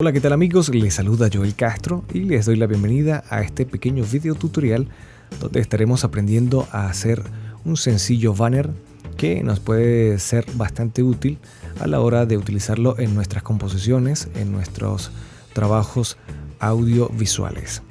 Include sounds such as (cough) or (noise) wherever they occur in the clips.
Hola, ¿qué tal amigos? Les saluda Joel Castro y les doy la bienvenida a este pequeño video tutorial donde estaremos aprendiendo a hacer un sencillo banner que nos puede ser bastante útil a la hora de utilizarlo en nuestras composiciones, en nuestros trabajos audiovisuales.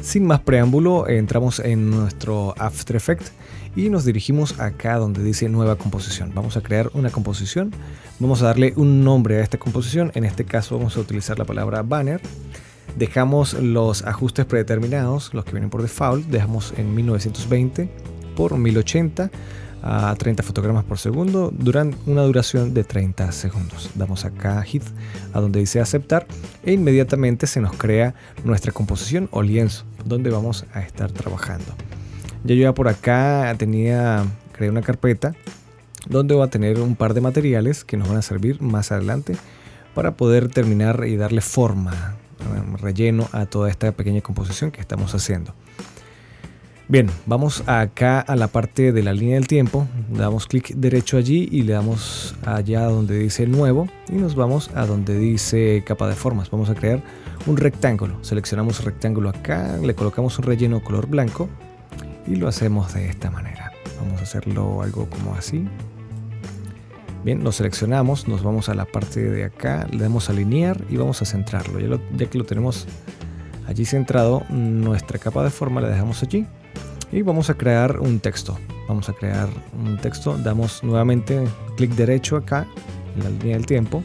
Sin más preámbulo, entramos en nuestro After Effects y nos dirigimos acá donde dice nueva composición. Vamos a crear una composición, vamos a darle un nombre a esta composición, en este caso vamos a utilizar la palabra banner. Dejamos los ajustes predeterminados, los que vienen por default, dejamos en 1920 por 1080 a 30 fotogramas por segundo durante una duración de 30 segundos. Damos acá hit a donde dice aceptar e inmediatamente se nos crea nuestra composición o lienzo donde vamos a estar trabajando. Ya yo ya por acá tenía, creé una carpeta donde va a tener un par de materiales que nos van a servir más adelante para poder terminar y darle forma, relleno a toda esta pequeña composición que estamos haciendo. Bien, vamos acá a la parte de la línea del tiempo, damos clic derecho allí y le damos allá donde dice nuevo y nos vamos a donde dice capa de formas. Vamos a crear un rectángulo, seleccionamos rectángulo acá, le colocamos un relleno color blanco y lo hacemos de esta manera. Vamos a hacerlo algo como así. Bien, lo seleccionamos, nos vamos a la parte de acá, le damos alinear y vamos a centrarlo. Ya, que lo tenemos allí centrado, nuestra capa de forma la dejamos allí y vamos a crear un texto. Vamos a crear un texto, damos nuevamente clic derecho acá en la línea del tiempo,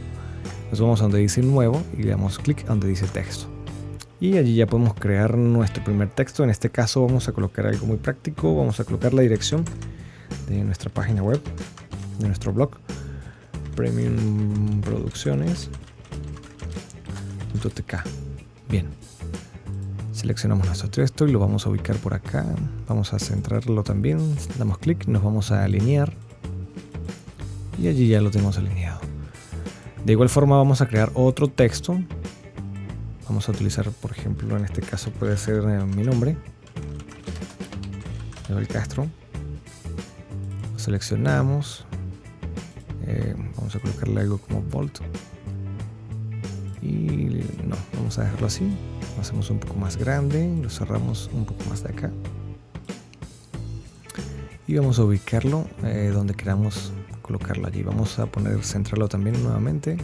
nos vamos a donde dice nuevo y le damos clic donde dice texto y allí ya podemos crear nuestro primer texto. En este caso vamos a colocar algo muy práctico, vamos a colocar la dirección de nuestra página web, de nuestro blog, Premium Producciones.tk. Bien, seleccionamos nuestro texto y lo vamos a ubicar por acá. Vamos a centrarlo también, damos clic, nos vamos a alinear y allí ya lo tenemos alineado. De igual forma vamos a crear otro texto Vamos a utilizar, por ejemplo, en este caso puede ser eh, mi nombre. el Castro. Lo seleccionamos. Eh, vamos a colocarle algo como Volt. Y no, vamos a dejarlo así. Lo hacemos un poco más grande. Lo cerramos un poco más de acá. Y vamos a ubicarlo eh, donde queramos colocarlo allí. Vamos a poner centrarlo también nuevamente.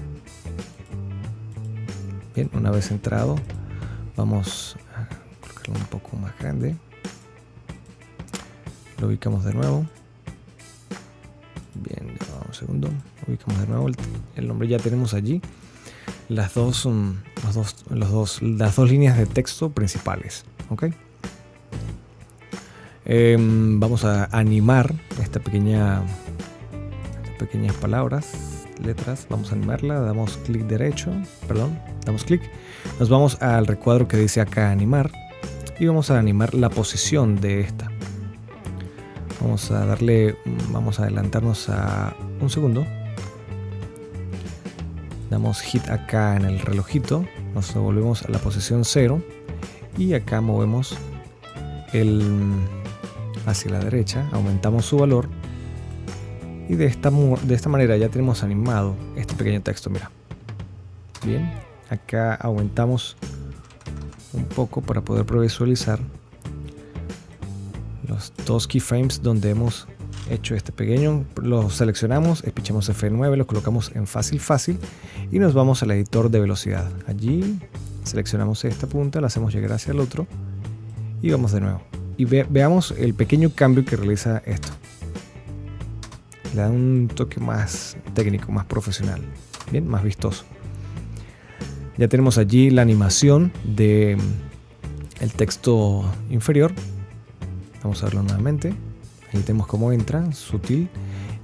Bien, una vez entrado, vamos a colocarlo un poco más grande. Lo ubicamos de nuevo. Bien, un segundo. Ubicamos de nuevo el, nombre. Ya tenemos allí las dos, los dos, los dos, las dos líneas de texto principales. ¿ok? Em, vamos a animar esta pequeña, pequeñas palabras letras, vamos a animarla, damos clic derecho, perdón, damos clic, nos vamos al recuadro que dice acá animar. Y vamos a animar la posición de esta. Vamos a darle, vamos a adelantarnos a un segundo. Damos hit acá en el relojito, nos devolvemos a la posición 0 y acá movemos el hacia la derecha, aumentamos su valor. Y de esta, de esta manera ya tenemos animado este pequeño texto, mira. Bien, acá aumentamos un poco para poder visualizar los dos keyframes donde hemos hecho este pequeño. Los seleccionamos, espichamos F9, lo colocamos en fácil fácil y nos vamos al editor de velocidad. Allí seleccionamos esta punta, la hacemos llegar hacia el otro y vamos de nuevo. Y veamos el pequeño cambio que realiza esto le da un toque más técnico, más profesional, bien, más vistoso. Ya tenemos allí la animación de mm, el texto inferior. Vamos a verlo nuevamente. Ahí tenemos cómo entra, sutil.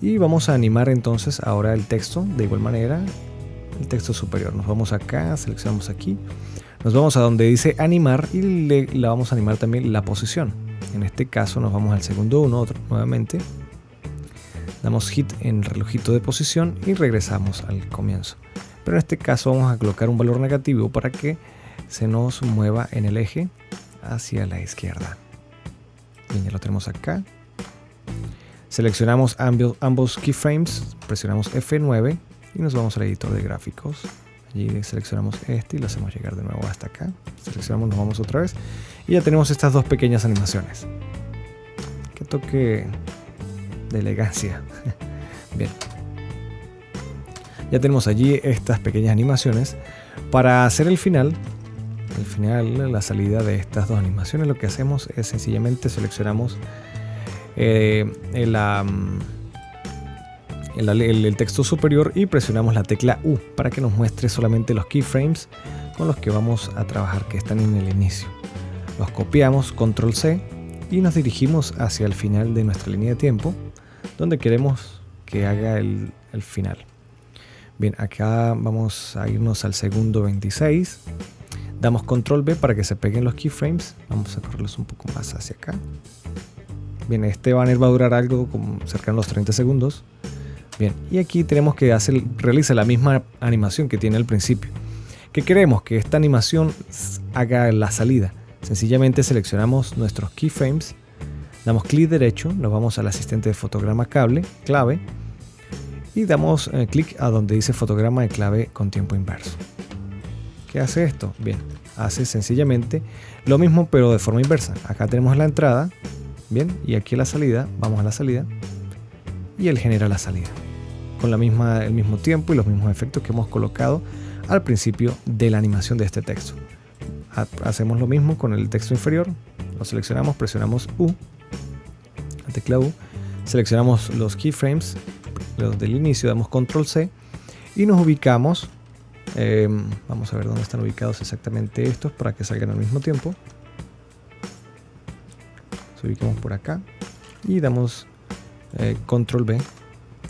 Y vamos a animar entonces ahora el texto de igual manera. El texto superior. Nos vamos acá, seleccionamos aquí. Nos vamos a donde dice animar y le, vamos a animar también la posición. En este caso nos vamos al segundo uno, otro nuevamente damos hit en el relojito de posición y regresamos al comienzo. Pero en este caso vamos a colocar un valor negativo para que se nos mueva en el eje hacia la izquierda. Bien, ya lo tenemos acá. Seleccionamos ambos, keyframes, presionamos F9 y nos vamos al editor de gráficos. Allí seleccionamos este y lo hacemos llegar de nuevo hasta acá. Seleccionamos, nos vamos otra vez. Y ya tenemos estas dos pequeñas animaciones. Que toque de elegancia. (laughs) Bien. Ya tenemos allí estas pequeñas animaciones. Para hacer el final, el final, la salida de estas dos animaciones, lo que hacemos es sencillamente seleccionamos eh, el, el, texto superior y presionamos la tecla U para que nos muestre solamente los keyframes con los que vamos a trabajar que están en el inicio. Los copiamos, control C y nos dirigimos hacia el final de nuestra línea de tiempo donde queremos que haga el final. Bien, acá vamos a irnos al segundo 26. Damos control B para que se peguen los keyframes. Vamos a correrlos un poco más hacia acá. Bien, este banner va a durar algo como cercano a los 30 segundos. Bien, y aquí tenemos que hacer, realiza la misma animación que tiene al principio. ¿Qué queremos? Que esta animación haga la salida. Sencillamente seleccionamos nuestros keyframes, damos clic derecho, nos vamos al asistente de fotograma cable, clave, y damos eh, clic a donde dice fotograma de clave con tiempo inverso. ¿Qué hace esto? Bien, hace sencillamente lo mismo pero de forma inversa. Acá tenemos la entrada, bien, y aquí la salida, vamos a la salida, y él genera la salida con la misma, el mismo tiempo y los mismos efectos que hemos colocado al principio de la animación de este texto. Hacemos lo mismo con el texto inferior, lo seleccionamos, presionamos U, la tecla U, seleccionamos los keyframes, los del inicio, damos control C y nos ubicamos, em, vamos a ver dónde están ubicados exactamente estos para que salgan al mismo tiempo. Nos ubicamos por acá y damos eh, control B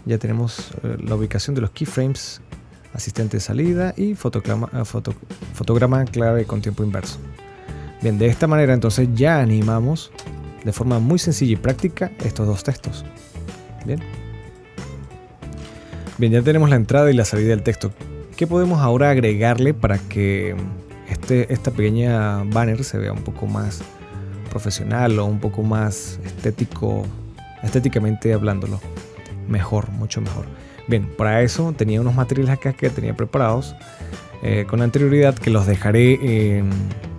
ya tenemos eh, la ubicación de los keyframes, asistente de salida y fotograma, eh, fotograma clave con tiempo inverso. Bien, de esta manera entonces ya animamos de forma muy sencilla y práctica estos dos textos. Bien. Bien, ya tenemos la entrada y la salida del texto. ¿Qué podemos ahora agregarle para que este, esta pequeña banner se vea un poco más profesional o un poco más estético, estéticamente hablándolo? mejor, mucho mejor. Bien, para eso tenía unos materiales acá que tenía preparados eh, con anterioridad que los dejaré en,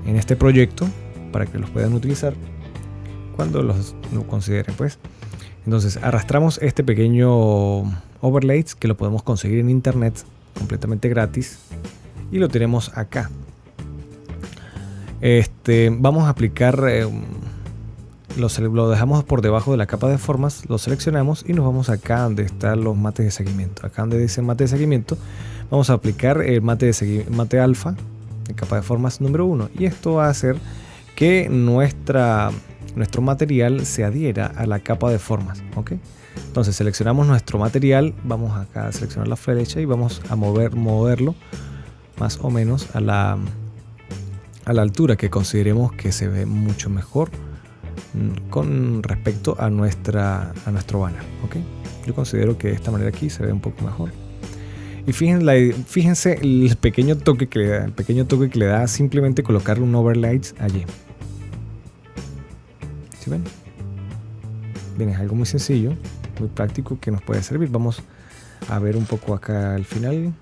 este proyecto para que los puedan utilizar cuando los lo consideren pues. Entonces arrastramos este pequeño overlays que lo podemos conseguir en internet completamente gratis y lo tenemos acá. Este, vamos a aplicar eh, lo, dejamos por debajo de la capa de formas, lo seleccionamos y nos vamos acá donde están los mates de seguimiento. Acá donde dice mate de seguimiento, vamos a aplicar el mate, de mate alfa, en capa de formas número 1. Y esto va a hacer que nuestra, nuestro material se adhiera a la capa de formas. ¿ok? Entonces seleccionamos nuestro material, vamos acá a seleccionar la flecha y vamos a mover, moverlo más o menos a la, a la altura que consideremos que se ve mucho mejor con respecto a, nuestra, a nuestro banner. ¿okay? Yo considero que de esta manera aquí se ve un poco mejor. Y fíjense, fíjense el pequeño toque que le da, el pequeño toque que le da simplemente colocar un overlay allí. ¿Sí ven? Bien, es algo muy sencillo, muy práctico que nos puede servir. Vamos a ver un poco acá al final.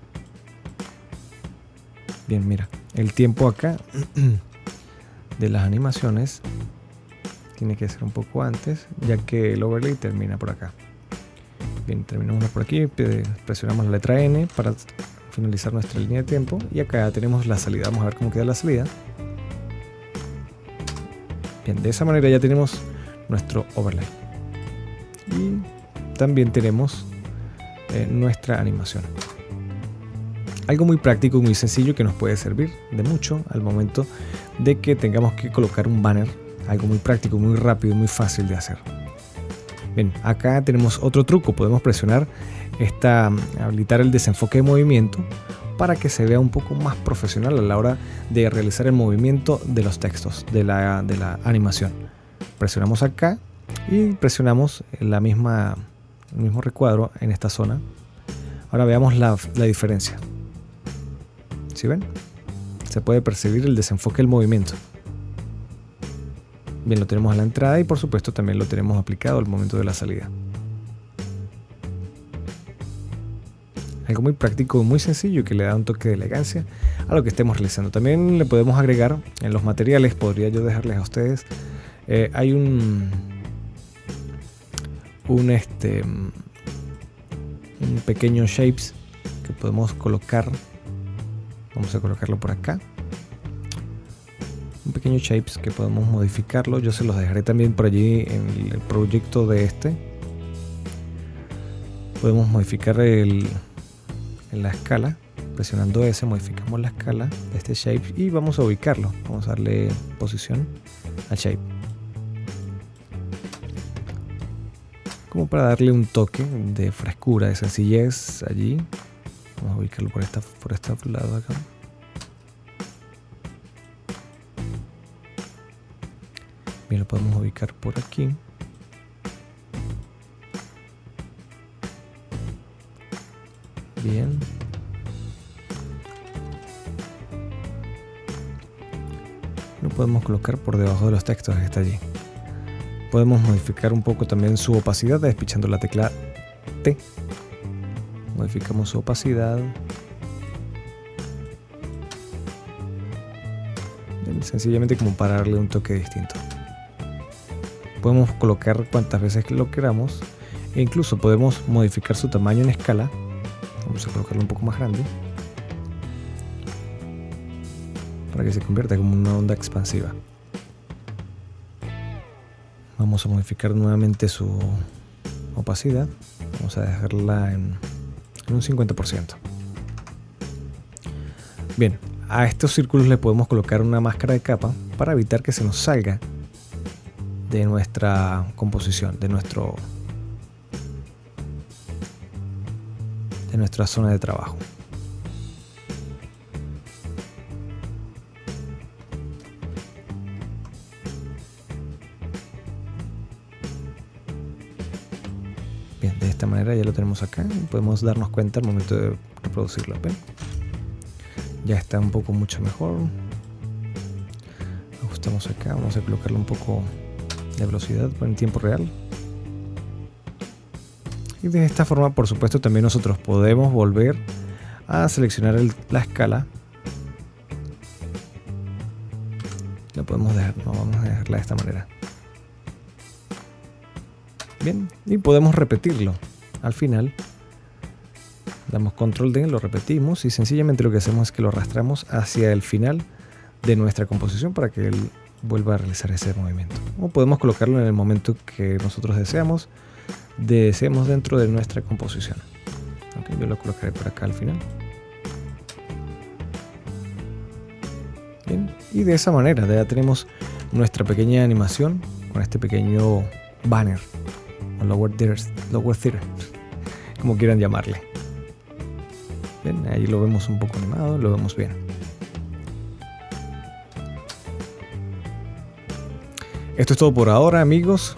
Bien, mira, el tiempo acá (clears throat) de las animaciones tiene que ser un poco antes, ya que el overlay termina por acá. Bien, terminamos por aquí, presionamos la letra N para finalizar nuestra línea de tiempo y acá tenemos la salida. Vamos a ver cómo queda la salida. Bien, de esa manera ya tenemos nuestro overlay. También tenemos eh, nuestra animación. Algo muy práctico y muy sencillo que nos puede servir de mucho al momento de que tengamos que colocar un banner algo muy práctico, muy rápido y muy fácil de hacer. Bien, acá tenemos otro truco. Podemos presionar esta, habilitar el desenfoque de movimiento para que se vea un poco más profesional a la hora de realizar el movimiento de los textos, de la, de la animación. Presionamos acá y presionamos la misma, el mismo recuadro en esta zona. Ahora veamos la, la diferencia. ¿Sí ven? Se puede percibir el desenfoque del movimiento. Bien, lo tenemos a la entrada y por supuesto también lo tenemos aplicado al momento de la salida. Algo muy práctico, muy sencillo que le da un toque de elegancia a lo que estemos realizando. También le podemos agregar en los materiales, podría yo dejarles a ustedes, eh, hay un, un, este, un pequeño shapes que podemos colocar. Vamos a colocarlo por acá. Un pequeño shapes que podemos modificarlo. Yo se los dejaré también por allí en el proyecto de este. Podemos modificar el, la escala. Presionando S modificamos la escala de este shape y vamos a ubicarlo. Vamos a darle posición al shape. Como para darle un toque de frescura, de sencillez allí. Vamos a ubicarlo por esta, por este lado acá. Bien, lo podemos ubicar por aquí. Bien. Lo podemos colocar por debajo de los textos que está allí. Podemos modificar un poco también su opacidad despichando la tecla T. Modificamos su opacidad. Sencillamente como para darle un toque distinto. Podemos colocar cuantas veces lo queramos e incluso podemos modificar su tamaño en escala Vamos a colocarlo un poco más grande. Para que se convierta como una onda expansiva. Vamos a modificar nuevamente su opacidad. Vamos a dejarla en, un 50%. Bien, a estos círculos le podemos colocar una máscara de capa para evitar que se nos salga de nuestra composición, de nuestro de nuestra zona de trabajo. De esta manera ya lo tenemos acá podemos darnos cuenta al momento de reproducirlo. Ya está un poco mucho mejor. Ajustamos acá, vamos a colocarle un poco de velocidad en tiempo real. Y de esta forma, por supuesto, también nosotros podemos volver a seleccionar la escala. La podemos dejar, no vamos a dejarla de esta manera. Y podemos repetirlo. Al final, damos control D, lo repetimos y sencillamente lo que hacemos es que lo arrastramos hacia el final de nuestra composición para que él vuelva a realizar ese movimiento. O podemos colocarlo en el momento que nosotros deseamos deseemos dentro de nuestra composición. yo lo colocaré por acá al final. Y de esa manera ya tenemos nuestra pequeña animación con este pequeño banner o lower theater, como quieran llamarle. Bien, ahí lo vemos un poco animado, lo vemos bien. Esto es todo por ahora amigos.